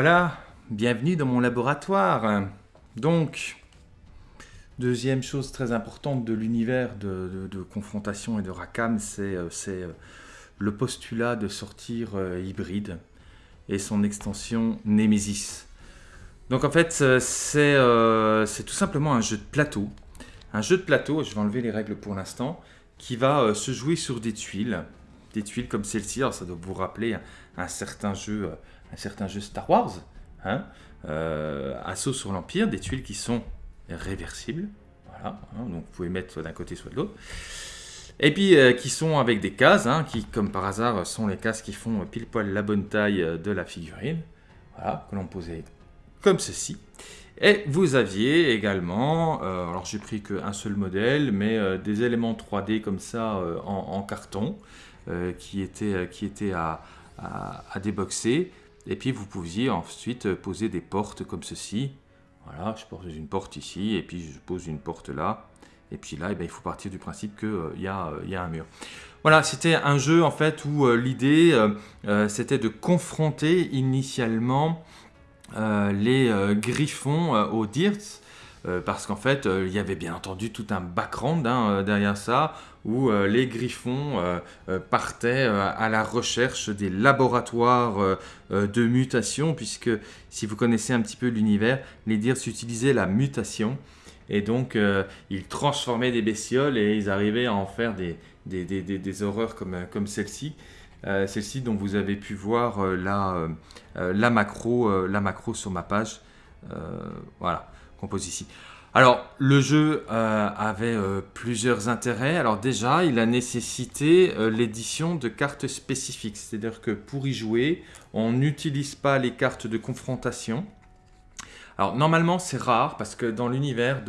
Voilà, bienvenue dans mon laboratoire. Donc, deuxième chose très importante de l'univers de, confrontation et de Rackham, c'est euh, euh, le postulat de sortir euh, hybride et son extension Nemesis. Donc en fait, c'est tout simplement un jeu de plateau. Un jeu de plateau, je vais enlever les règles pour l'instant, qui va se jouer sur des tuiles. Des tuiles comme celle-ci, alors ça doit vous rappeler un certain jeu un certain jeu Star Wars, hein, euh, Assaut sur l'Empire, des tuiles qui sont réversibles, voilà, hein, donc vous pouvez mettre soit d'un côté soit de l'autre, et puis euh, qui sont avec des cases, hein, qui comme par hasard sont les cases qui font pile poil la bonne taille de la figurine, voilà, que l'on posait comme ceci. Et vous aviez également, euh, alors j'ai pris qu'un seul modèle, mais des éléments 3D comme ça en, carton, qui étaient, qui étaient à, à, à déboxer. Et puis vous pouviez ensuite poser des portes comme ceci. Voilà, je pose une porte ici, et puis je pose une porte là. Et puis là, eh ben, il faut partir du principe qu'il euh, y, euh, y, a un mur. Voilà, c'était un jeu en fait où euh, l'idée c'était de confronter initialement les griffons aux Dirts euh, parce qu'en fait, euh, il y avait bien entendu tout un background hein, euh, derrière ça, où les griffons partaient à la recherche des laboratoires de mutation, puisque si vous connaissez un petit peu l'univers, les Dirs utilisaient la mutation, et donc ils transformaient des bestioles et ils arrivaient à en faire des, horreurs comme, celle-ci. celle-ci dont vous avez pu voir la, macro, la macro sur ma page. voilà ici. Alors, le jeu euh, avait euh, plusieurs intérêts. Alors déjà, il a nécessité euh, l'édition de cartes spécifiques. C'est-à-dire que pour y jouer, on n'utilise pas les cartes de confrontation. Alors normalement c'est rare parce que dans l'univers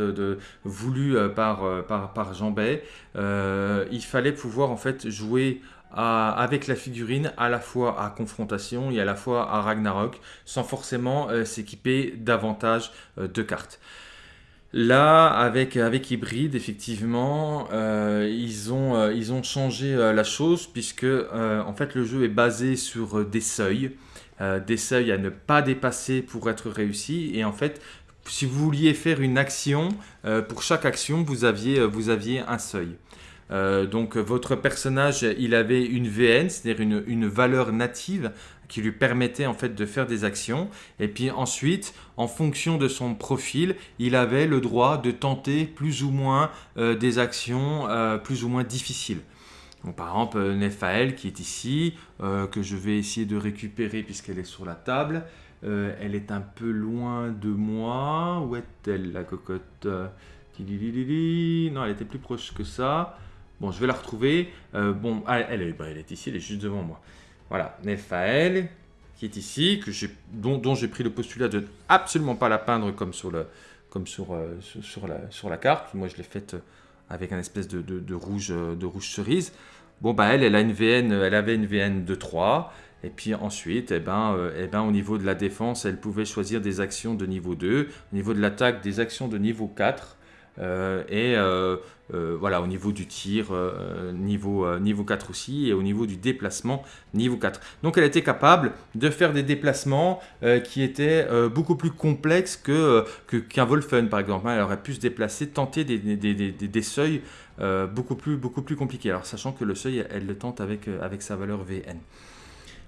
voulu par, par, par Jean Bay, il fallait pouvoir en fait jouer avec la figurine à la fois à confrontation et à la fois à Ragnarok sans forcément euh, s'équiper davantage euh, de cartes. Là, avec, avec Hybrid, effectivement, euh, ils, ont, ils ont changé la chose puisque en fait le jeu est basé sur des seuils, des seuils à ne pas dépasser pour être réussi. Et en fait, si vous vouliez faire une action, pour chaque action, vous aviez, vous aviez un seuil. Euh, donc votre personnage, il avait une VN, c'est-à-dire une, valeur native qui lui permettait en fait de faire des actions. Et puis ensuite, en fonction de son profil, il avait le droit de tenter plus ou moins euh, des actions euh, plus ou moins difficiles. Par exemple, Nephael qui est ici, que je vais essayer de récupérer puisqu'elle est sur la table. elle est un peu loin de moi. Où est-elle la cocotte? Non, elle était plus proche que ça. Bon, je vais la retrouver. Euh, bon, ah, elle, est, bah, elle est ici, elle est juste devant moi. Voilà, Nephael, qui est ici, que dont, j'ai pris le postulat de absolument pas la peindre comme sur, euh, la, carte. Moi, je l'ai faite avec un espèce de, rouge, de rouge cerise. Bon, bah, elle, elle, a une elle avait une VN de 3. Et puis ensuite, eh ben, euh, eh ben, au niveau de la défense, elle pouvait choisir des actions de niveau 2. Au niveau de l'attaque, des actions de niveau 4. Euh, et euh, euh, voilà, au niveau du tir, niveau, niveau 4 aussi, et au niveau du déplacement, niveau 4. Donc elle était capable de faire des déplacements qui étaient beaucoup plus complexes qu'un que, qu'un Wolfen, par exemple. Elle aurait pu se déplacer, tenter des, des, des, des seuils beaucoup, plus, beaucoup plus compliqués. Alors sachant que le seuil, elle le tente avec, avec sa valeur VN.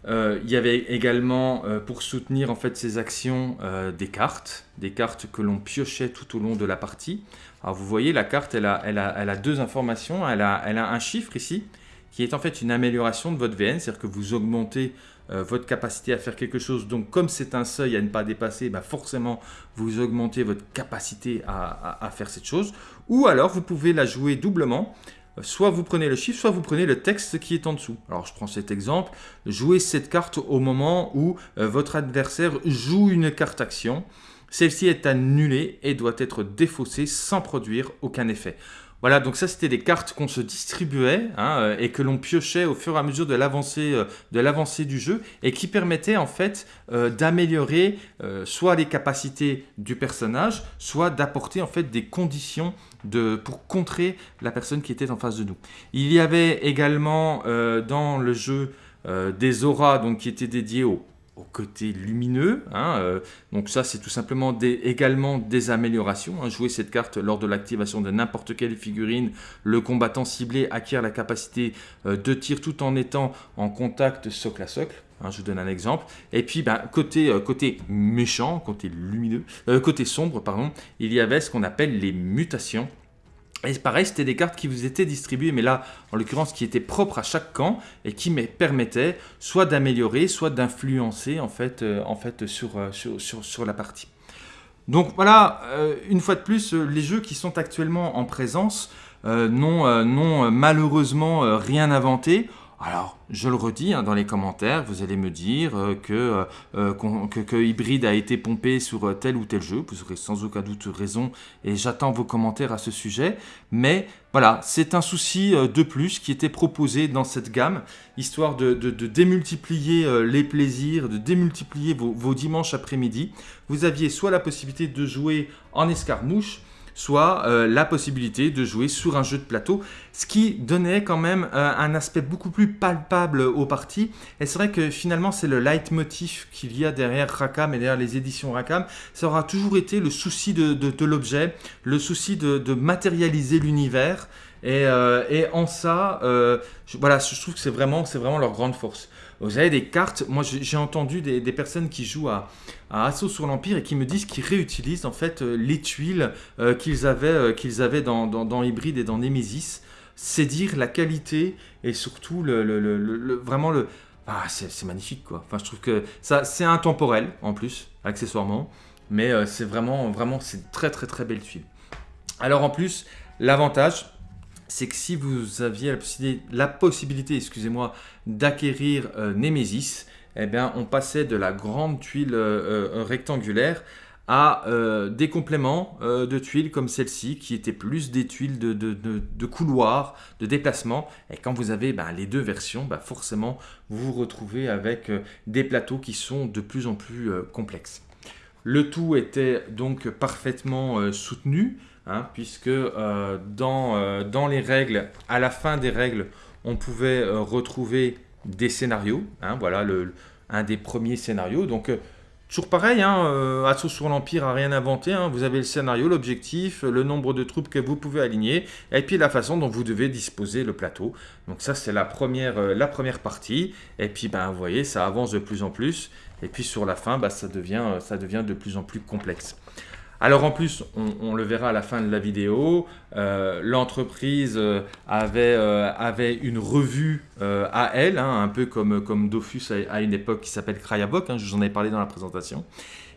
Il y avait également, pour soutenir en fait ces actions, des cartes, des cartes que l'on piochait tout au long de la partie. Alors vous voyez, la carte, elle a, deux informations. Elle a, un chiffre ici, qui est en fait une amélioration de votre VN, c'est-à-dire que vous augmentez euh, votre capacité à faire quelque chose. Donc comme c'est un seuil à ne pas dépasser, bah forcément, vous augmentez votre capacité à, faire cette chose. Ou alors, vous pouvez la jouer doublement. Soit vous prenez le chiffre, soit vous prenez le texte qui est en dessous. Alors je prends cet exemple. Jouez cette carte au moment où euh, votre adversaire joue une carte action. Celle-ci est annulée et doit être défaussée sans produire aucun effet. Voilà, donc ça c'était des cartes qu'on se distribuait hein, euh, et que l'on piochait au fur et à mesure de l'avancée euh, du jeu et qui permettaient en fait euh, d'améliorer soit les capacités du personnage, soit d'apporter en fait des conditions de, pour contrer la personne qui était en face de nous. Il y avait également dans le jeu des auras donc, qui étaient dédiées aux côté lumineux. Hein, euh, donc ça, c'est tout simplement également des améliorations. Hein. Jouer cette carte lors de l'activation de n'importe quelle figurine, le combattant ciblé acquiert la capacité euh, de tir tout en étant en contact socle à socle. Hein, je vous donne un exemple. Et puis, ben, côté, euh, côté méchant, côté lumineux, côté sombre, pardon, il y avait ce qu'on appelle les mutations. Et pareil, c'était des cartes qui vous étaient distribuées, mais là, en l'occurrence, qui étaient propres à chaque camp et qui me permettaient soit d'améliorer, soit d'influencer en fait, euh, euh, sur, la partie. Donc voilà, euh, une fois de plus, les jeux qui sont actuellement en présence n'ont malheureusement rien inventé. Alors, je le redis hein, dans les commentaires, vous allez me dire euh, euh, euh, que, que, Hybrid a été pompé sur tel ou tel jeu. Vous aurez sans aucun doute raison et j'attends vos commentaires à ce sujet. Mais voilà, c'est un souci de plus qui était proposé dans cette gamme, histoire de, démultiplier les plaisirs, de démultiplier vos dimanches après-midi. Vous aviez soit la possibilité de jouer en escarmouche, soit euh, la possibilité de jouer sur un jeu de plateau, ce qui donnait quand même euh, un aspect beaucoup plus palpable aux parties. Et c'est vrai que finalement, c'est le leitmotiv qu'il y a derrière Rakam et derrière les éditions Rakam. Ça aura toujours été le souci de, l'objet, le souci de, matérialiser l'univers. Et, euh, en ça, voilà, je trouve que c'est vraiment, vraiment leur grande force. Vous avez des cartes, moi j'ai entendu des, personnes qui jouent à, Assaut sur l'Empire et qui me disent qu'ils réutilisent en fait euh, les tuiles euh, qu'ils avaient, euh, avaient dans, dans, Hybrid et dans Nemesis. C'est dire la qualité et surtout le, vraiment le... Ah, c'est magnifique quoi. Enfin, je trouve que ça, c'est intemporel en plus, accessoirement. Mais c'est vraiment, vraiment, c'est très très très belle tuile. Alors en plus, l'avantage, c'est que si vous aviez la possibilité, excusez-moi, d'acquérir euh, Nemesis, eh bien, on passait de la grande tuile euh, euh, rectangulaire à des compléments de tuiles comme celle-ci, qui étaient plus des tuiles de, de, couloir, de déplacement. Et quand vous avez ben, les deux versions, ben, forcément, vous vous retrouvez avec des plateaux qui sont de plus en plus complexes. Le tout était donc parfaitement soutenu. Hein, puisque euh, dans, euh, dans, les règles, à la fin des règles, on pouvait euh, retrouver des scénarios. Hein, voilà un des premiers scénarios. Donc, toujours pareil, hein, Assaut sur l'Empire n'a rien inventé. Hein. vous avez le scénario, l'objectif, le nombre de troupes que vous pouvez aligner, et puis la façon dont vous devez disposer le plateau. Donc ça, c'est la première, la première partie. Et puis, ben, vous voyez, ça avance de plus en plus. Et puis sur la fin, ben, ça, devient, ça devient de plus en plus complexe. Alors en plus, on, le verra à la fin de la vidéo, euh, l'entreprise euh, euh, avait, une revue à elle, hein, un peu comme, comme Dofus à, une époque qui s'appelle Crayabok, hein, je vous en ai parlé dans la présentation.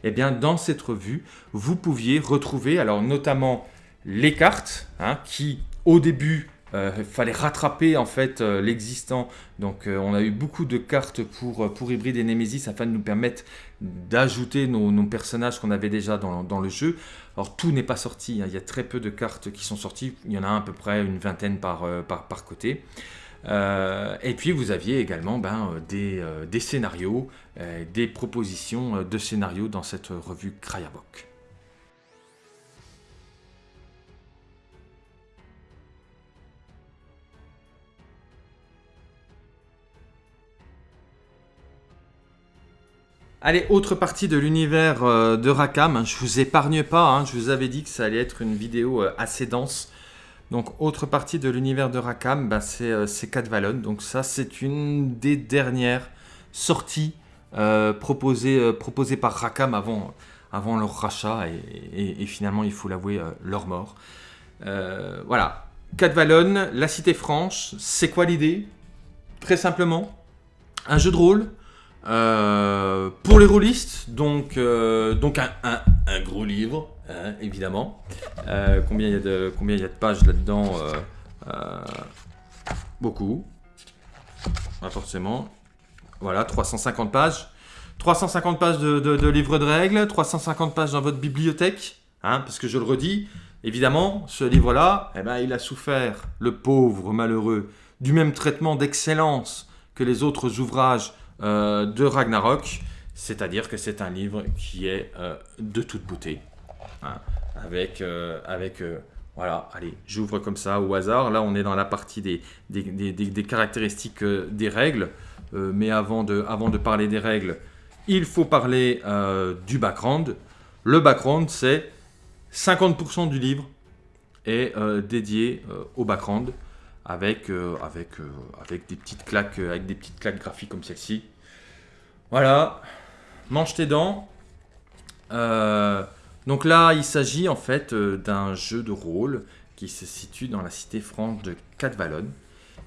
Et eh bien dans cette revue, vous pouviez retrouver alors notamment les cartes hein, qui au début il euh, fallait rattraper en fait euh, l'existant. Donc euh, on a eu beaucoup de cartes pour, pour Hybrid et Nemesis afin de nous permettre d'ajouter nos, personnages qu'on avait déjà dans, le jeu. Alors tout n'est pas sorti, hein. il y a très peu de cartes qui sont sorties, il y en a à peu près une vingtaine par, par, côté. et puis vous aviez également ben, des, des, scénarios, des propositions de scénarios dans cette revue Krayabok. Allez, autre partie de l'univers euh, de Rakam. Je vous épargne pas, hein. je vous avais dit que ça allait être une vidéo euh, assez dense. Donc, autre partie de l'univers de Rakam, bah, c'est euh, Vallon. Donc ça, c'est une des dernières sorties proposées, par Rakam avant, leur rachat et, finalement, il faut l'avouer, leur mort. voilà, Vallon, la cité franche, c'est quoi l'idée? Très simplement, un jeu de rôle euh, pour les rôlistes, donc, euh, donc un, un, gros livre, hein, évidemment. Euh, combien il y, a de, de pages là-dedans Beaucoup. Pas forcément. Voilà, 350 pages. 350 pages de, de, livres de règles, 350 pages dans votre bibliothèque. Hein, parce que je le redis, évidemment, ce livre-là, eh ben, il a souffert, le pauvre malheureux, du même traitement d'excellence que les autres ouvrages euh, de Ragnarok, c'est-à-dire que c'est un livre qui est euh, de toute beauté, hein, avec, euh, avec voilà, allez, j'ouvre comme ça au hasard, là on est dans la partie des, des, caractéristiques des règles, mais avant de, avant de parler des règles, il faut parler du background. Le background, c'est 50% du livre est dédié au background avec, avec, avec, des petites claques, avec des petites claques graphiques comme celle-ci. Voilà, mange tes dents. donc là, il s'agit en fait d'un jeu de rôle qui se situe dans la cité franche de Cadvalon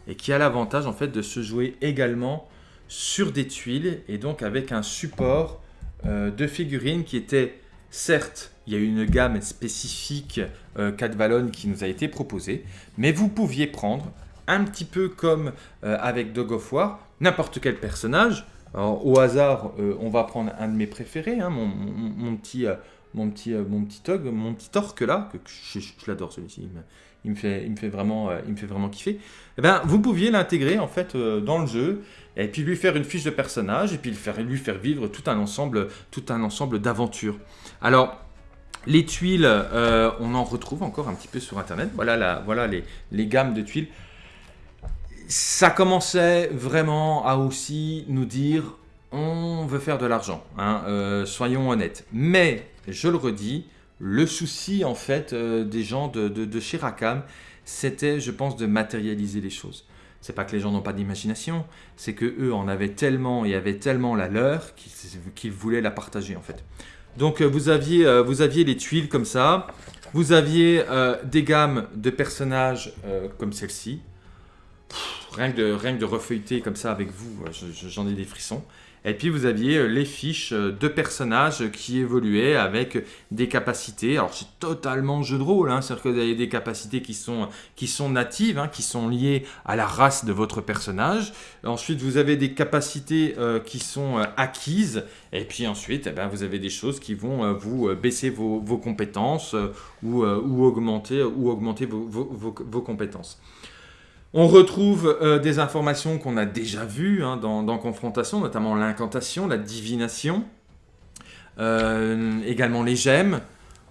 et qui a l'avantage en fait de se jouer également sur des tuiles et donc avec un support euh, de figurines qui était certes il y a une gamme spécifique euh, Cadvalon qui nous a été proposée mais vous pouviez prendre un petit peu comme euh, avec Dog of War n'importe quel personnage au hasard on va prendre un de mes préférés hein, mon, petit mon petit, mon petit mon petit orque là, que je, l'adore celui-ci, il, me fait, il, me vraiment, il me fait vraiment kiffer. Eh ben, vous pouviez l'intégrer en fait dans le jeu et puis lui faire une fiche de personnage, et puis lui faire, lui faire vivre tout un ensemble, tout un ensemble d'aventures. Alors, les tuiles, euh, on en retrouve encore un petit peu sur Internet. Voilà, les, gammes de tuiles. Ça commençait vraiment à aussi nous dire, on veut faire de l'argent, hein, euh, soyons honnêtes. Mais, je le redis, le souci en fait euh, des gens de, de, de chez Rakam, c'était, je pense, de matérialiser les choses. C'est pas que les gens n'ont pas d'imagination, c'est que eux en avaient tellement et avaient tellement la leur qu'ils voulaient la partager en fait. Donc euh, vous aviez, euh, vous aviez les tuiles comme ça, vous aviez euh, des gammes de personnages comme celle-ci. Rien que, de, rien de refeuilleter comme ça avec vous, j'en ai des frissons. Et puis vous aviez euh, les fiches euh, de personnages qui évoluaient avec des capacités. Alors c'est totalement jeu de rôle, hein, c'est-à-dire que vous avez des capacités qui sont, qui sont natives, hein, qui sont liées à la race de votre personnage. Ensuite vous avez des capacités euh, qui sont acquises. Et puis ensuite eh ben, vous avez des choses qui vont vous baisser vos, compétences ou, augmenter, ou augmenter vos compétences. On retrouve euh, des informations qu'on a déjà vues hein, dans, Confrontation, notamment l'incantation, la divination, euh, également les gemmes.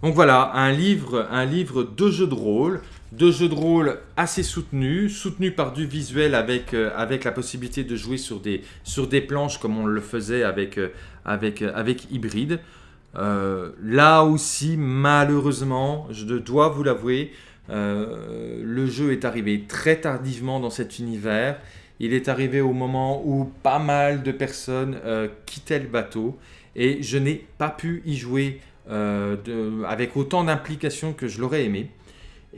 Donc voilà, un livre, un livre de jeux de rôle, de jeux de rôle assez soutenu, soutenu par du visuel avec, euh, avec la possibilité de jouer sur des, sur des planches comme on le faisait avec, avec, avec Hybride. là aussi, malheureusement, je dois vous l'avouer, euh, le jeu est arrivé très tardivement dans cet univers. Il est arrivé au moment où pas mal de personnes euh, quittaient le bateau et je n'ai pas pu y jouer euh, avec autant d'implication que je l'aurais aimé.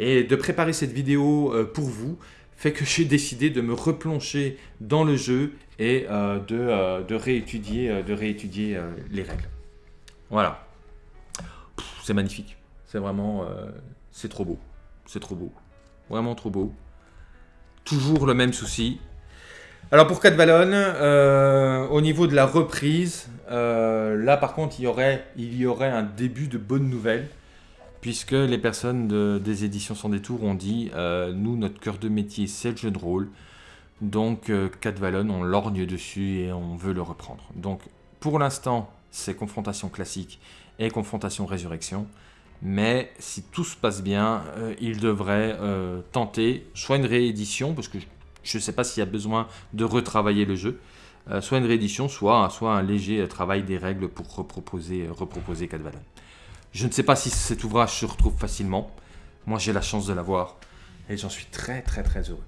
Et de préparer cette vidéo pour vous fait que j'ai décidé de me replonger dans le jeu et de, réétudier, de réétudier les règles. Voilà. C'est magnifique. C'est vraiment... c'est trop beau. C'est trop beau. Vraiment trop beau. Toujours le même souci. Alors pour 4 euh, au niveau de la reprise, euh, là par contre il y, aurait, un début de bonne nouvelle, puisque les personnes des éditions sans détour ont dit euh, nous notre cœur de métier c'est le jeu de rôle, donc 4 on lorgne dessus et on veut le reprendre. Donc pour l'instant c'est confrontation classique et confrontation résurrection. Mais si tout se passe bien, euh, il devrait euh, tenter soit une réédition, parce que je ne sais pas s'il y a besoin de retravailler le jeu, euh, soit une réédition, soit, un léger travail des règles pour reproposer, reproposer. Je ne sais pas si cet ouvrage se retrouve facilement. Moi, j'ai la chance de l'avoir et j'en suis très très très heureux.